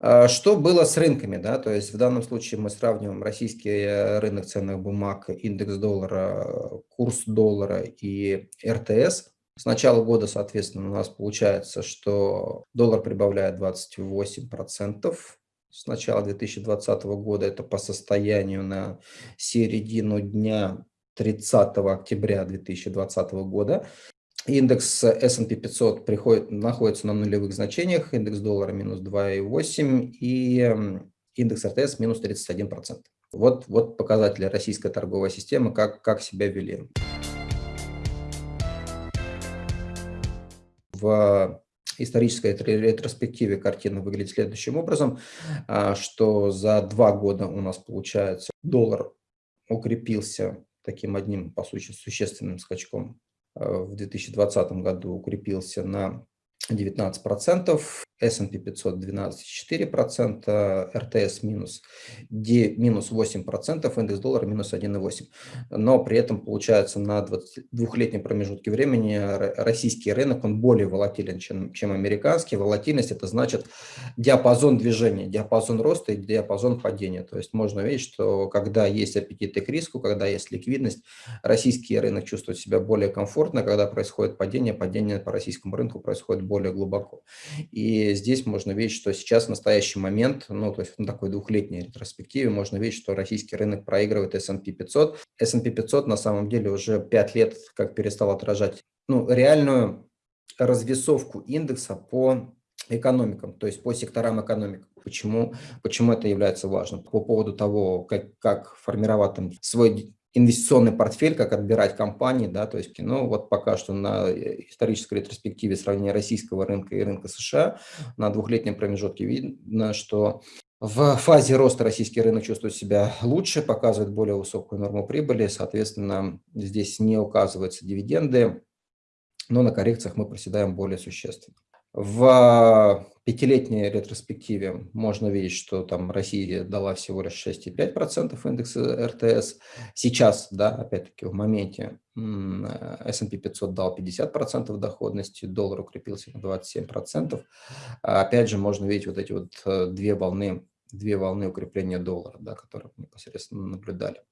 А, что было с рынками? Да? То есть в данном случае мы сравниваем российский э, рынок ценных бумаг, индекс доллара, курс доллара и РТС. С начала года, соответственно, у нас получается, что доллар прибавляет 28%. С начала 2020 года это по состоянию на середину дня 30 октября 2020 года. Индекс S&P 500 приходит, находится на нулевых значениях, индекс доллара минус 2,8 и индекс РТС минус 31%. Вот, вот показатели российской торговой системы, как, как себя вели. В исторической ретроспективе картина выглядит следующим образом, а, что за два года у нас получается доллар укрепился таким одним, по сути, существенным скачком в 2020 году укрепился на 19%, S&P 500 12,4%, РТС минус, D, минус 8%, индекс доллара минус 1,8%. Но при этом получается на 22-летнем промежутке времени российский рынок, он более волатилен, чем, чем американский. Волатильность это значит диапазон движения, диапазон роста и диапазон падения. То есть можно видеть, что когда есть аппетиты к риску, когда есть ликвидность, российский рынок чувствует себя более комфортно, когда происходит падение, падение по российскому рынку происходит более глубоко. И здесь можно видеть, что сейчас в настоящий момент, ну, то есть на такой двухлетней ретроспективе, можно видеть, что российский рынок проигрывает S&P 500. S&P 500 на самом деле уже 5 лет как перестал отражать ну, реальную развесовку индекса по экономикам, то есть по секторам экономик. Почему, почему это является важным? По поводу того, как, как формировать там свой инвестиционный портфель, как отбирать компании, да, то есть, ну, вот пока что на исторической ретроспективе сравнения российского рынка и рынка США на двухлетнем промежутке видно, что в фазе роста российский рынок чувствует себя лучше, показывает более высокую норму прибыли, соответственно, здесь не указываются дивиденды, но на коррекциях мы проседаем более существенно. В пятилетней ретроспективе можно видеть, что там Россия дала всего лишь 6,5% индекса РТС. Сейчас, да, опять-таки в моменте S&P 500 дал 50% доходности, доллар укрепился на 27%. Опять же, можно видеть вот эти вот э, две волны, две волны укрепления доллара, да, которые мы непосредственно наблюдали.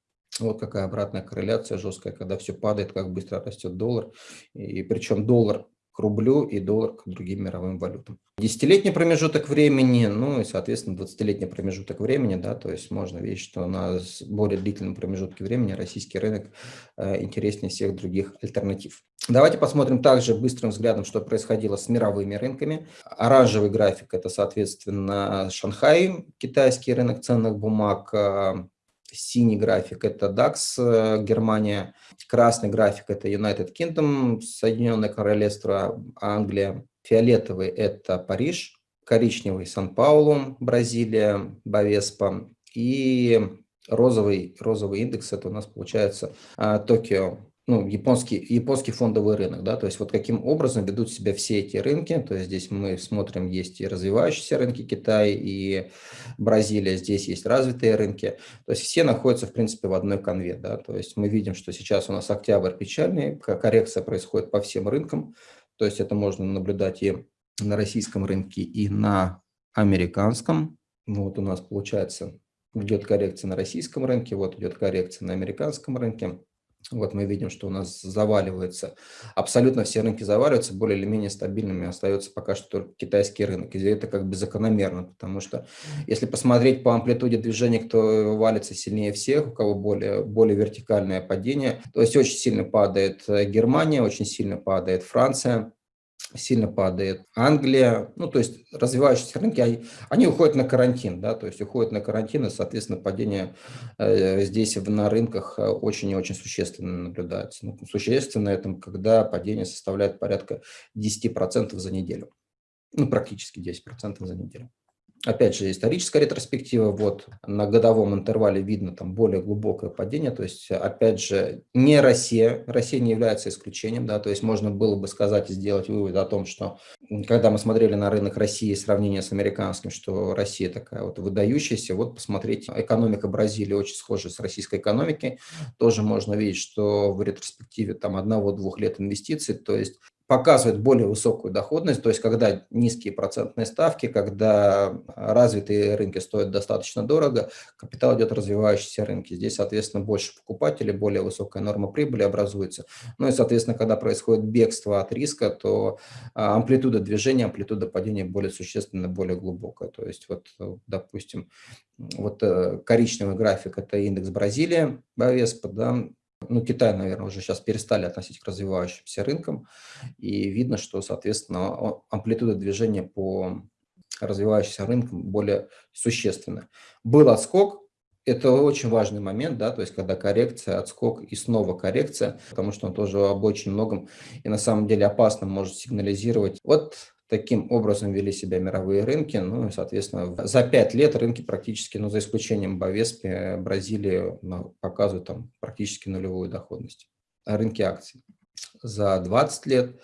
Вот какая обратная корреляция жесткая, когда все падает, как быстро растет доллар. И причем доллар к рублю и доллар к другим мировым валютам. Десятилетний промежуток времени, ну и, соответственно, 20-летний промежуток времени, да, то есть можно видеть, что на более длительном промежутке времени российский рынок э, интереснее всех других альтернатив. Давайте посмотрим также быстрым взглядом, что происходило с мировыми рынками. Оранжевый график – это, соответственно, Шанхай, китайский рынок ценных бумаг, э, Синий график – это DAX, э, Германия. Красный график – это United Kingdom, Соединенное Королевство, Англия. Фиолетовый – это Париж. Коричневый – Сан-Паулу, Бразилия, Бавеспа. И розовый, розовый индекс – это у нас получается а, Токио, ну, японский, японский фондовый рынок, да, то есть вот каким образом ведут себя все эти рынки, то есть здесь мы смотрим, есть и развивающиеся рынки Китай и Бразилия, здесь есть развитые рынки, то есть все находятся, в принципе, в одной конве, да, то есть мы видим, что сейчас у нас октябрь печальный, коррекция происходит по всем рынкам, то есть это можно наблюдать и на российском рынке, и на американском, вот у нас получается идет коррекция на российском рынке, вот идет коррекция на американском рынке, вот мы видим, что у нас заваливается, абсолютно все рынки заваливаются, более или менее стабильными остается пока что только китайский рынок. И это как бы закономерно, потому что если посмотреть по амплитуде движения, кто валится сильнее всех, у кого более, более вертикальное падение, то есть очень сильно падает э, Германия, очень сильно падает Франция, сильно падает. Англия, ну, то есть развивающиеся рынки, они, они уходят на карантин, да, то есть уходят на карантин, и, соответственно, падение э, здесь на рынках э, очень и очень существенно наблюдается. Ну, существенно это, когда падение составляет порядка 10% за неделю. Ну, практически 10% за неделю. Опять же, историческая ретроспектива, вот на годовом интервале видно там более глубокое падение, то есть, опять же, не Россия, Россия не является исключением, да, то есть можно было бы сказать и сделать вывод о том, что когда мы смотрели на рынок России сравнение с американским, что Россия такая вот выдающаяся, вот посмотрите, экономика Бразилии очень схожа с российской экономикой, тоже можно видеть, что в ретроспективе там одного-двух лет инвестиций, то есть показывает более высокую доходность, то есть когда низкие процентные ставки, когда развитые рынки стоят достаточно дорого, капитал идет в развивающиеся рынки. Здесь, соответственно, больше покупателей, более высокая норма прибыли образуется. Ну и, соответственно, когда происходит бегство от риска, то а, амплитуда движения, амплитуда падения более существенно, более глубокая. То есть вот, допустим, вот э, коричневый график – это индекс Бразилия, Бовеспа, да, ну, Китай, наверное, уже сейчас перестали относить к развивающимся рынкам, и видно, что, соответственно, амплитуда движения по развивающимся рынкам более существенная. Был отскок, это очень важный момент, да, то есть когда коррекция, отскок и снова коррекция, потому что он тоже об очень многом и на самом деле опасно может сигнализировать. Вот Таким образом вели себя мировые рынки. Ну и, соответственно, за пять лет рынки практически, ну, за исключением Бовеспи, Бразилии ну, показывают там практически нулевую доходность. А рынки акций. За 20 лет,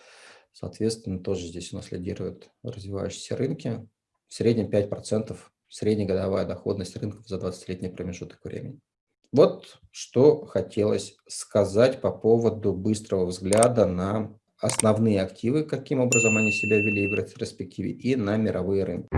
соответственно, тоже здесь у нас лидируют развивающиеся рынки. В среднем 5% среднегодовая доходность рынков за 20-летний промежуток времени. Вот что хотелось сказать по поводу быстрого взгляда на основные активы, каким образом они себя вели в ретроспективе, и на мировые рынки.